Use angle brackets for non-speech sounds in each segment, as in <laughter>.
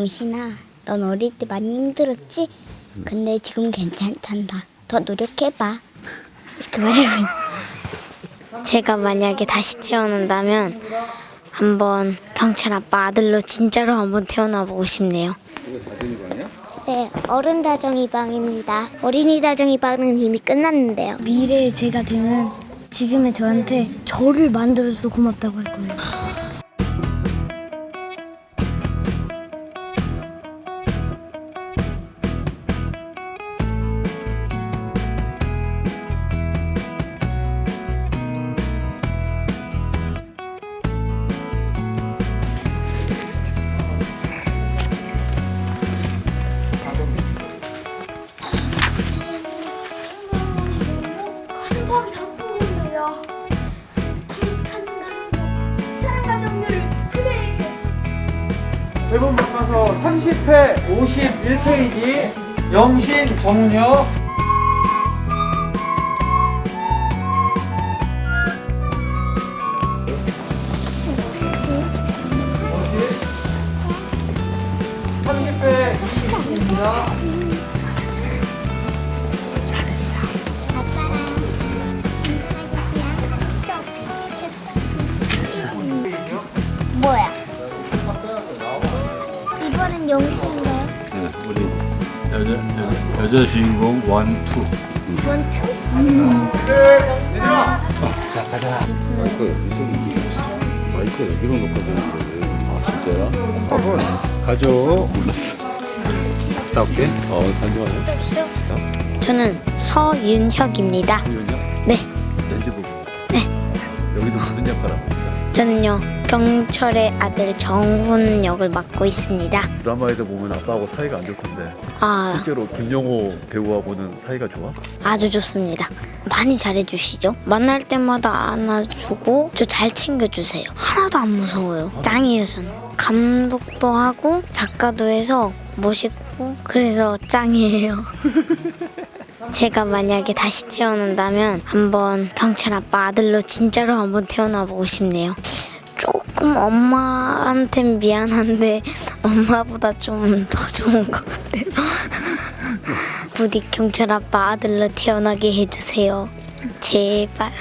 영신아, 넌 어릴 때 많이 힘들었지? 근데 지금 괜찮단다. 더 노력해봐. 이렇게 말하고 있 제가 만약에 다시 태어난다면 한번 경찰 아빠 아들로 진짜로 한번 태어나 보고 싶네요. 네, 어른 다정 이 방입니다. 어린이 다정 이 방은 이미 끝났는데요. 미래에 제가 되면 지금의 저한테 저를 만들어줘서 고맙다고 할 거예요. 그대에게. 대본 바꿔서 30회 51페이지 영신 정녀 여자, 주인공 원투. 원투? 마이크 여기서 마이크 여기로 놓고 되는데 아 진짜야? 봐봐 가져 몰랐어. 갔다 올게. 어 잠시만요 저는 서윤혁입니다. 윤영 네, 렌즈 보고 네. 여기도 하고 있어? 저는요 경철의 아들 정훈 역을 맡고 있습니다. 드라마에서 보면 아빠하고 사이가 안 좋던데 아, 실제로 김영호 배우하고는 사이가 좋아? 아주 좋습니다. 많이 잘해주시죠? 만날 때마다 안아주고 저 잘 챙겨주세요. 하나도 안 무서워요. 짱이에요 저는. 감독도 하고 작가도 해서 멋있고 그래서 짱이에요. <laughs> 제가 만약에 다시 태어난다면 한번 경찰 아빠 아들로 진짜로 한번 태어나 보고 싶네요. 조금 엄마한텐 미안한데 엄마보다 좀 더 좋은 것 같아요. <laughs> 부디 경찰 아빠 아들로 태어나게 해주세요. 제발.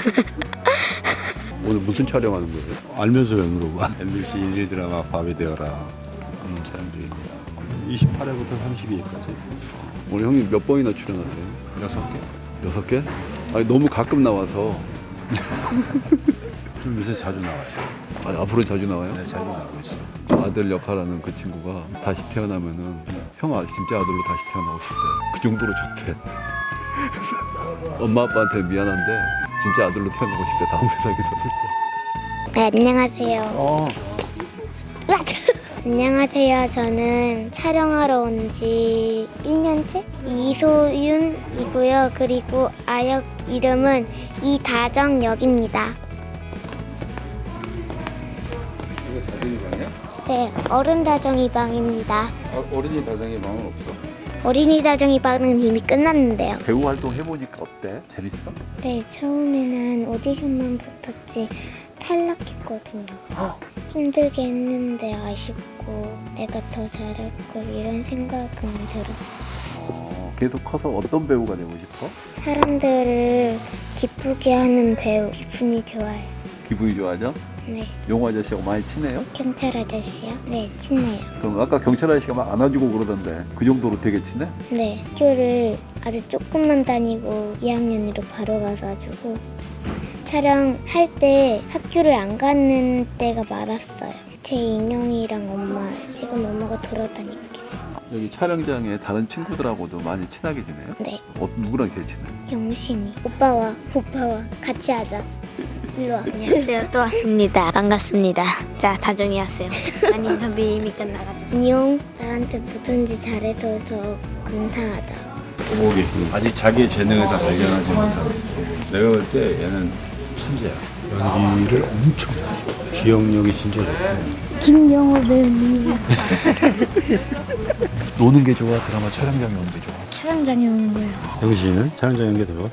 <laughs> 오늘 무슨 촬영하는 거예요? 알면서 왜 물어봐 MBC 일일 드라마 밤이 되어라 하는 촬영 중입니다 28회부터 32회까지 오늘 형님 몇 번이나 출연하세요? 여섯 개 여섯 개? 아니 너무 가끔 나와서 <laughs> 좀 요새 자주 나와요 아, 앞으로 자주 나와요? 네 자주 나오고 있어 아들 역할하는 그 친구가 다시 태어나면은 형 아, 진짜 아들로 다시 태어나고 싶대. 그 정도로 좋대. <laughs> 엄마 아빠한테 미안한데 진짜 아들로 태어나고 싶대. 다음 세상에서 진짜. 네, 안녕하세요. 어. 안녕하세요. 저는 촬영하러 온 지 1년째 이소윤이고요. 그리고 아역 이름은 이다정 역입니다. 이거 다정이 방이야? 네, 어른 다정이 방입니다. 어, 어린이 다정이 방은 없어. 어린이 다정이 방은 이미 끝났는데요. 배우 활동 해보니까 어때? 재밌어? 네, 처음에는 오디션만 붙었지 탈락했거든요. 힘들게 했는데 아쉽고 내가 더 잘할 걸 이런 생각은 들었어요. 어, 계속 커서 어떤 배우가 되고 싶어? 사람들을 기쁘게 하는 배우 기분이 좋아요. 기분이 좋아져? 네, 용호 아저씨하고 많이 친해요? 경찰 아저씨요? 네, 친해요. 그럼 아까 경찰 아저씨가 막 안아주고 그러던데 그 정도로 되게 친해? 네, 학교를 아주 조금만 다니고 2학년으로 바로 가가지고 촬영할 때 학교를 안 가는 때가 많았어요. 제 인형이랑 엄마, 지금 엄마가 돌아다니고 계세요. 여기 촬영장에 다른 친구들하고도 많이 친하게 지내요? 네, 어, 누구랑 제일 친해? 영신이. 오빠와, 오빠와 같이 하자. 일로 와. 안녕하세요. 또 왔습니다. 반갑습니다. 자, 다정이 왔어요. 아니, 이미 끝나가지고. 안녕. 나한테 뭐든지 잘해줘서 감사하다. 오목이 아직 자기의 재능을 다 발견하지 못하고 내가 볼 때 얘는 천재야 연기를 엄청 잘해 기억력이 진짜 좋고 김영호 배우님이요. <laughs> 노는 게 좋아 드라마 촬영장에 오는 게 좋아 촬영장에 오는 거예요. 영신은 촬영장에 오는 게더 좋아?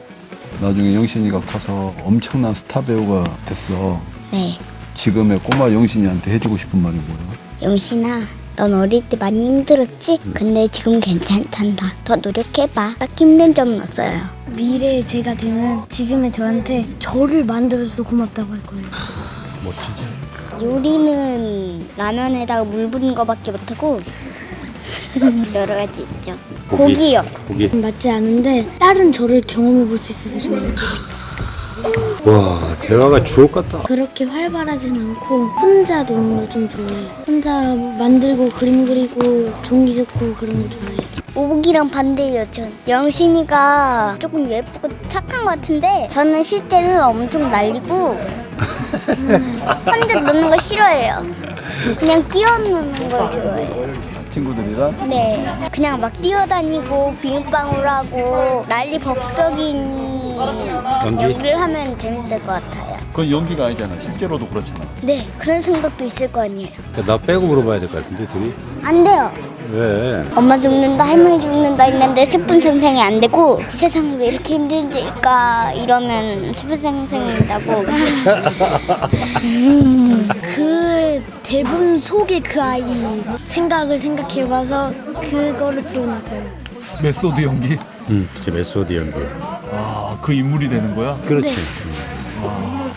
나중에 영신이가 커서 엄청난 스타 배우가 됐어. 네. 지금의 꼬마 영신이한테 해주고 싶은 말이 뭐야? 영신아, 넌 어릴 때 많이 힘들었지? 근데 지금 괜찮단다. 더 노력해봐. 딱 힘든 점은 없어요. 미래에 제가 되면 지금의 저한테 저를 만들어서 고맙다고 할 거예요. 멋지지? 요리는 라면에다가 물 붓는 거밖에 못하고 <laughs> 여러 가지 있죠. 고기. 고기요. 고기. 맞지 않은데 다른 저를 경험해 볼 수 있어서 좋아요. 와 대화가 주옥 같다. 그렇게 활발하진 않고 혼자 노는 걸 좀 좋아해요. 혼자 만들고 그림 그리고 종이 접고 그런 거 좋아해요. 오복이랑 반대예요, 전. 영신이가 조금 예쁘고 착한 것 같은데 저는 실제는 엄청 날리고 <laughs> 혼자 노는 거 싫어해요. 그냥 뛰어노는 걸 좋아해요. 친구들이랑 네, 그냥 막 뛰어다니고 빙방울 하고 난리 법석인 연기? 연기를 하면 재밌을 것 같아요. 그건 연기가 아니잖아. 실제로도 그렇잖아. 네, 그런 생각도 있을 거 아니에요. 나 빼고 물어봐야 될 것 같은데 둘이 안 돼요. 왜? 엄마 죽는다, 할머니 죽는다 했는데 스푼 생생이 안 되고 세상 왜 이렇게 힘들까 이러면 스푼 생생이 된다고. 그 대본 속의 그 아이 생각을 생각해봐서 그거를 표현해봐요. 메소드 연기. 응, 그치 메소드 연기. 아, 그 인물이 되는 거야? 그렇지.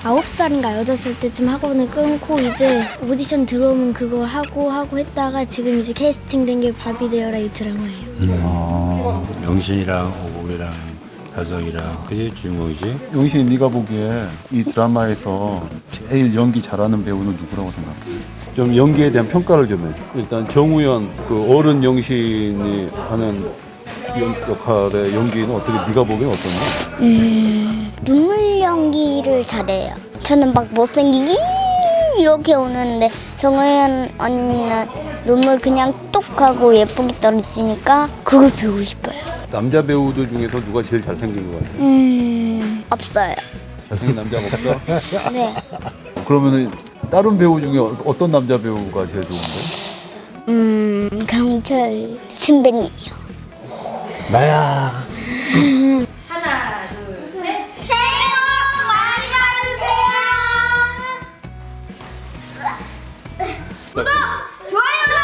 아홉 살인가 여덟 살 때쯤 학원을 끊고 이제 오디션 들어오면 그거 하고 하고 했다가 지금 이제 캐스팅된 게 밥이 되어라 이 드라마예요. 영신이랑 오복이랑 가정이랑 그게 주인공이지. 영신이 네가 보기에 이 드라마에서 제일 연기 잘하는 배우는 누구라고 생각해? 좀 연기에 대한 평가를 좀 해. 일단 정우현 그 어른 영신이 하는 연- 역할의 연기는 어떻게 네가 보기엔 어떠냐? 눈물 연기를 잘해요. 저는 막 못생기기 이렇게 오는데 정혜연 언니는 눈물 그냥 뚝 하고 예쁘게 떨어지니까 그걸 배우고 싶어요. 남자 배우들 중에서 누가 제일 잘생긴 것 같아? 음 없어요. 잘생긴 남자가 없어? <laughs> 네. 그러면은 다른 배우 중에 어- 어떤 남자 배우가 제일 좋은데? 음 강철 선배님이요. 나야. 하나 둘셋. 새해 복 많이 받으세요. 구독 좋아요.